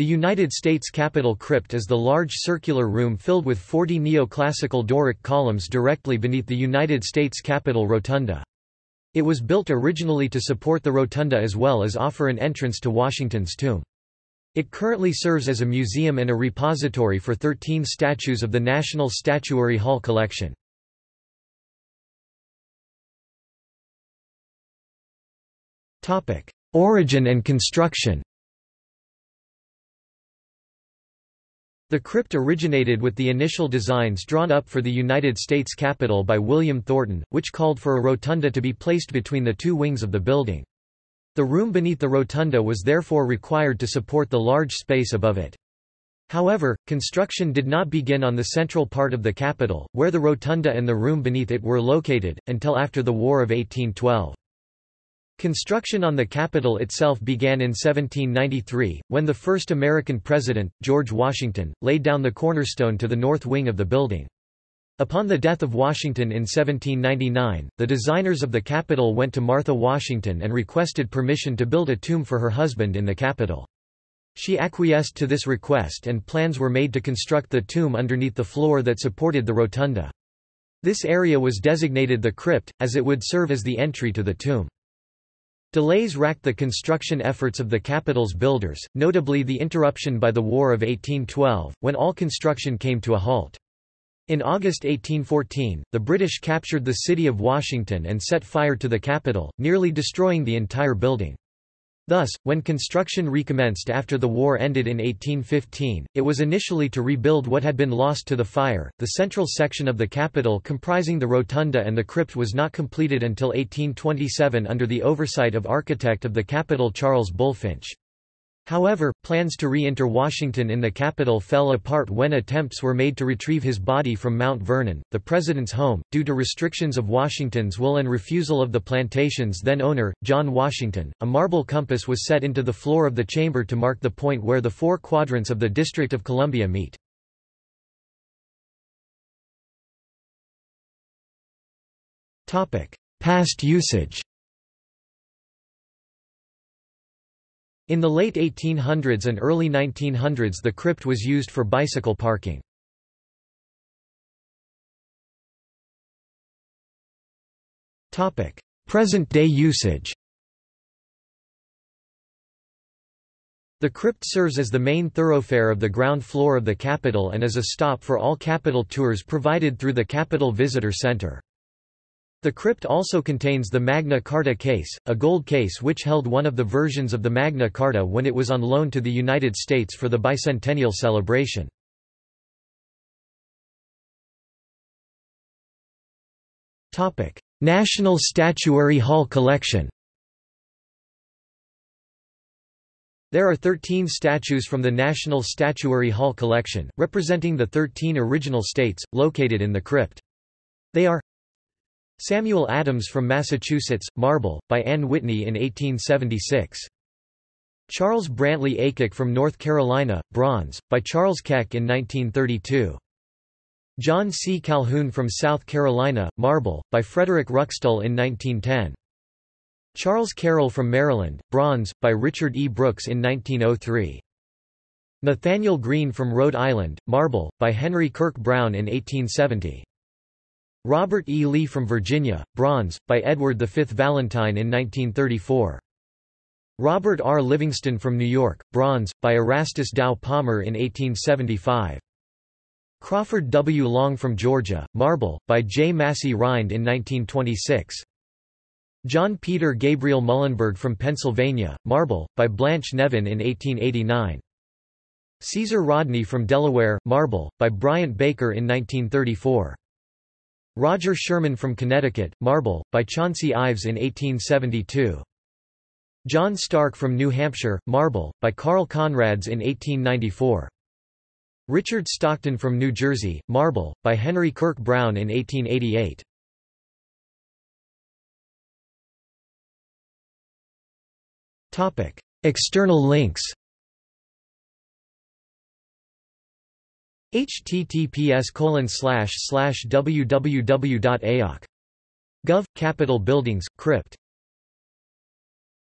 The United States Capitol crypt is the large circular room filled with 40 neoclassical Doric columns directly beneath the United States Capitol rotunda. It was built originally to support the rotunda as well as offer an entrance to Washington's tomb. It currently serves as a museum and a repository for 13 statues of the National Statuary Hall collection. Origin and construction The crypt originated with the initial designs drawn up for the United States Capitol by William Thornton, which called for a rotunda to be placed between the two wings of the building. The room beneath the rotunda was therefore required to support the large space above it. However, construction did not begin on the central part of the Capitol, where the rotunda and the room beneath it were located, until after the War of 1812. Construction on the Capitol itself began in 1793, when the first American president, George Washington, laid down the cornerstone to the north wing of the building. Upon the death of Washington in 1799, the designers of the Capitol went to Martha Washington and requested permission to build a tomb for her husband in the Capitol. She acquiesced to this request and plans were made to construct the tomb underneath the floor that supported the rotunda. This area was designated the crypt, as it would serve as the entry to the tomb. Delays racked the construction efforts of the Capitol's builders, notably the interruption by the War of 1812, when all construction came to a halt. In August 1814, the British captured the city of Washington and set fire to the Capitol, nearly destroying the entire building. Thus, when construction recommenced after the war ended in 1815, it was initially to rebuild what had been lost to the fire. The central section of the Capitol comprising the rotunda and the crypt was not completed until 1827 under the oversight of architect of the Capitol Charles Bulfinch. However, plans to re-enter Washington in the Capitol fell apart when attempts were made to retrieve his body from Mount Vernon, the president's home, due to restrictions of Washington's will and refusal of the plantation's then-owner, John Washington. A marble compass was set into the floor of the chamber to mark the point where the four quadrants of the District of Columbia meet. Past usage In the late 1800s and early 1900s the crypt was used for bicycle parking. Present-day usage The crypt serves as the main thoroughfare of the ground floor of the Capitol and as a stop for all Capitol tours provided through the Capitol Visitor Center. The crypt also contains the Magna Carta case, a gold case which held one of the versions of the Magna Carta when it was on loan to the United States for the bicentennial celebration. National Statuary Hall collection There are 13 statues from the National Statuary Hall collection, representing the 13 original states, located in the crypt. They are Samuel Adams from Massachusetts, Marble, by Anne Whitney in 1876. Charles Brantley Aycock from North Carolina, Bronze, by Charles Keck in 1932. John C. Calhoun from South Carolina, Marble, by Frederick Ruckstull in 1910. Charles Carroll from Maryland, Bronze, by Richard E. Brooks in 1903. Nathaniel Greene from Rhode Island, Marble, by Henry Kirk Brown in 1870. Robert E. Lee from Virginia, Bronze, by Edward V. Valentine in 1934. Robert R. Livingston from New York, Bronze, by Erastus Dow Palmer in 1875. Crawford W. Long from Georgia, Marble, by J. Massey Rhind in 1926. John Peter Gabriel Muhlenberg from Pennsylvania, Marble, by Blanche Nevin in 1889. Caesar Rodney from Delaware, Marble, by Bryant Baker in 1934. Roger Sherman from Connecticut, Marble, by Chauncey Ives in 1872. John Stark from New Hampshire, Marble, by Carl Conrads in 1894. Richard Stockton from New Jersey, Marble, by Henry Kirk Brown in 1888. External links https www.aoc.gov Capitol Buildings, Crypt